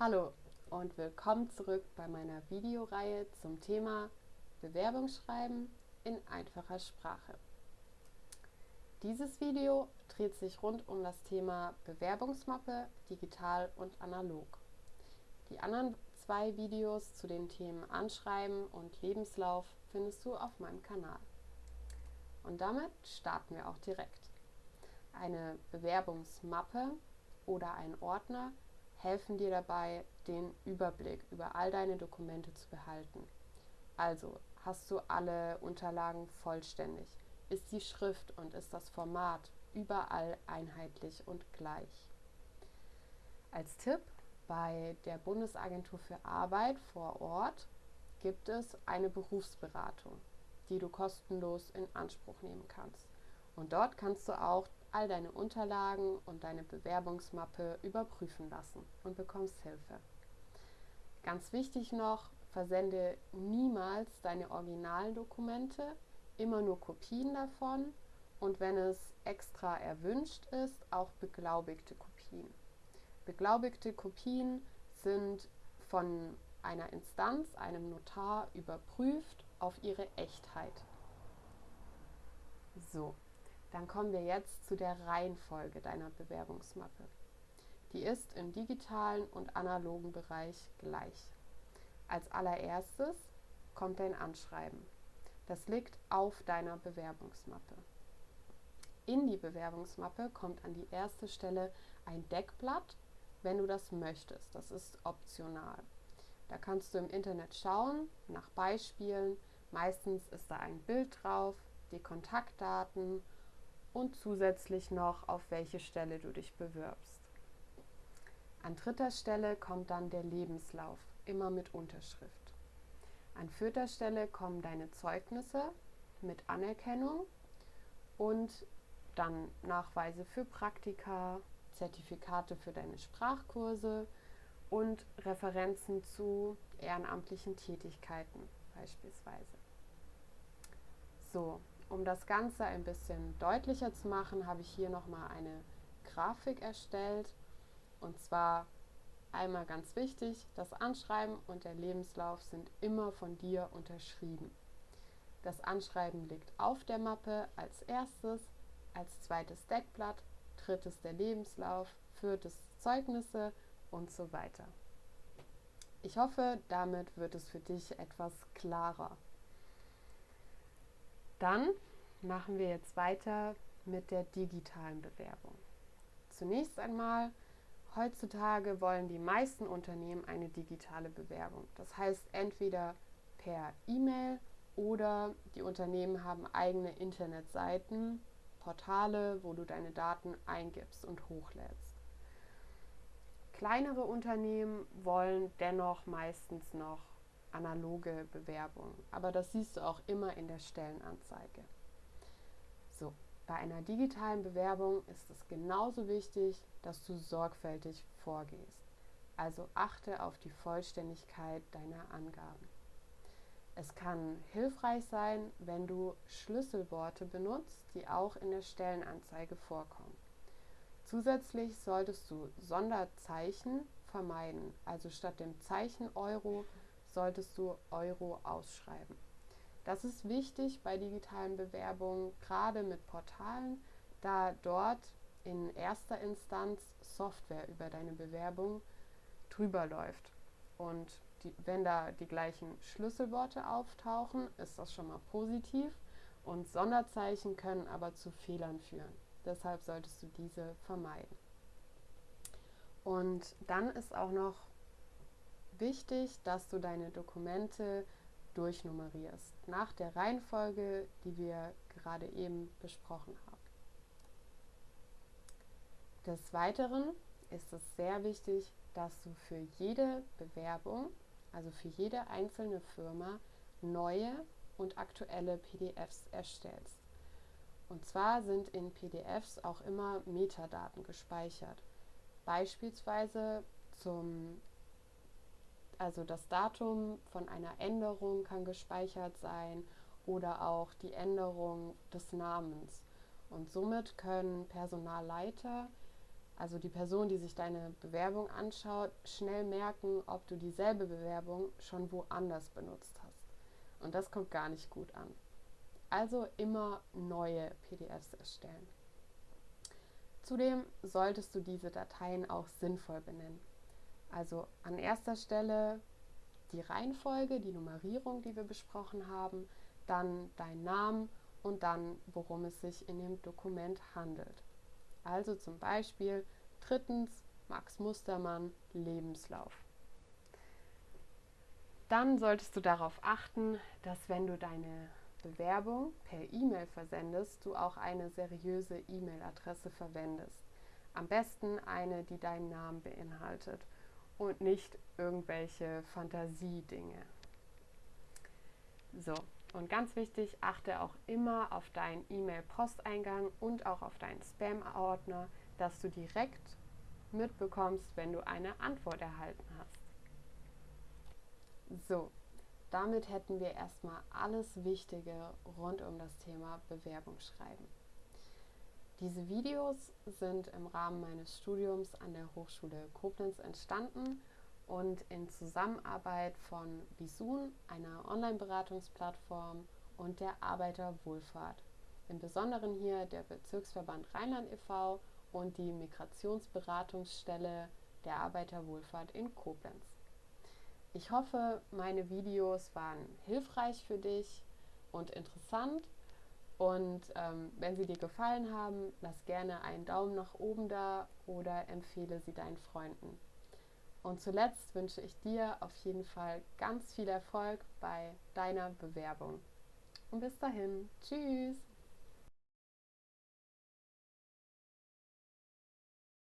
Hallo und willkommen zurück bei meiner Videoreihe zum Thema Bewerbungsschreiben in einfacher Sprache. Dieses Video dreht sich rund um das Thema Bewerbungsmappe, digital und analog. Die anderen zwei Videos zu den Themen Anschreiben und Lebenslauf findest du auf meinem Kanal. Und damit starten wir auch direkt. Eine Bewerbungsmappe oder ein Ordner helfen dir dabei, den Überblick über all deine Dokumente zu behalten. Also hast du alle Unterlagen vollständig? Ist die Schrift und ist das Format überall einheitlich und gleich? Als Tipp, bei der Bundesagentur für Arbeit vor Ort gibt es eine Berufsberatung, die du kostenlos in Anspruch nehmen kannst. Und dort kannst du auch all deine Unterlagen und deine Bewerbungsmappe überprüfen lassen und bekommst Hilfe. Ganz wichtig noch, versende niemals deine originalen Dokumente, immer nur Kopien davon und wenn es extra erwünscht ist, auch beglaubigte Kopien. Beglaubigte Kopien sind von einer Instanz, einem Notar überprüft auf ihre Echtheit. So, dann kommen wir jetzt zu der Reihenfolge deiner Bewerbungsmappe. Die ist im digitalen und analogen Bereich gleich. Als allererstes kommt dein Anschreiben. Das liegt auf deiner Bewerbungsmappe. In die Bewerbungsmappe kommt an die erste Stelle ein Deckblatt, wenn du das möchtest. Das ist optional. Da kannst du im Internet schauen nach Beispielen. Meistens ist da ein Bild drauf, die Kontaktdaten und zusätzlich noch, auf welche Stelle du dich bewirbst. An dritter Stelle kommt dann der Lebenslauf, immer mit Unterschrift. An vierter Stelle kommen deine Zeugnisse mit Anerkennung und dann Nachweise für Praktika, Zertifikate für deine Sprachkurse und Referenzen zu ehrenamtlichen Tätigkeiten beispielsweise. So, um das Ganze ein bisschen deutlicher zu machen, habe ich hier nochmal eine Grafik erstellt. Und zwar einmal ganz wichtig, das Anschreiben und der Lebenslauf sind immer von dir unterschrieben. Das Anschreiben liegt auf der Mappe als erstes, als zweites Deckblatt, drittes der Lebenslauf, viertes Zeugnisse und so weiter. Ich hoffe, damit wird es für dich etwas klarer. Dann machen wir jetzt weiter mit der digitalen Bewerbung. Zunächst einmal, heutzutage wollen die meisten Unternehmen eine digitale Bewerbung. Das heißt entweder per E-Mail oder die Unternehmen haben eigene Internetseiten, Portale, wo du deine Daten eingibst und hochlädst. Kleinere Unternehmen wollen dennoch meistens noch analoge Bewerbung. Aber das siehst du auch immer in der Stellenanzeige. So, bei einer digitalen Bewerbung ist es genauso wichtig, dass du sorgfältig vorgehst. Also achte auf die Vollständigkeit deiner Angaben. Es kann hilfreich sein, wenn du Schlüsselworte benutzt, die auch in der Stellenanzeige vorkommen. Zusätzlich solltest du Sonderzeichen vermeiden, also statt dem Zeichen Euro solltest du Euro ausschreiben. Das ist wichtig bei digitalen Bewerbungen, gerade mit Portalen, da dort in erster Instanz Software über deine Bewerbung drüber läuft. Und die, wenn da die gleichen Schlüsselworte auftauchen, ist das schon mal positiv. Und Sonderzeichen können aber zu Fehlern führen. Deshalb solltest du diese vermeiden. Und dann ist auch noch wichtig, dass du deine Dokumente durchnummerierst, nach der Reihenfolge, die wir gerade eben besprochen haben. Des Weiteren ist es sehr wichtig, dass du für jede Bewerbung, also für jede einzelne Firma, neue und aktuelle PDFs erstellst. Und zwar sind in PDFs auch immer Metadaten gespeichert. Beispielsweise zum also das Datum von einer Änderung kann gespeichert sein oder auch die Änderung des Namens. Und somit können Personalleiter also die Person, die sich deine Bewerbung anschaut, schnell merken, ob du dieselbe Bewerbung schon woanders benutzt hast. Und das kommt gar nicht gut an. Also immer neue PDFs erstellen. Zudem solltest du diese Dateien auch sinnvoll benennen. Also an erster Stelle die Reihenfolge, die Nummerierung, die wir besprochen haben, dann dein Name und dann, worum es sich in dem Dokument handelt. Also zum Beispiel drittens Max Mustermann Lebenslauf. Dann solltest du darauf achten, dass wenn du deine Bewerbung per E-Mail versendest, du auch eine seriöse E-Mail-Adresse verwendest. Am besten eine, die deinen Namen beinhaltet und nicht irgendwelche Fantasiedinge. So, und ganz wichtig, achte auch immer auf deinen E-Mail-Posteingang und auch auf deinen Spam-Ordner, dass du direkt mitbekommst, wenn du eine Antwort erhalten hast. So, damit hätten wir erstmal alles Wichtige rund um das Thema Bewerbung schreiben. Diese Videos sind im Rahmen meines Studiums an der Hochschule Koblenz entstanden und in Zusammenarbeit von Bisun, einer Online-Beratungsplattform und der Arbeiterwohlfahrt. Im Besonderen hier der Bezirksverband Rheinland e.V. und die Migrationsberatungsstelle der Arbeiterwohlfahrt in Koblenz. Ich hoffe, meine Videos waren hilfreich für dich und interessant. Und ähm, wenn sie dir gefallen haben, lass gerne einen Daumen nach oben da oder empfehle sie deinen Freunden. Und zuletzt wünsche ich dir auf jeden Fall ganz viel Erfolg bei deiner Bewerbung. Und bis dahin, tschüss!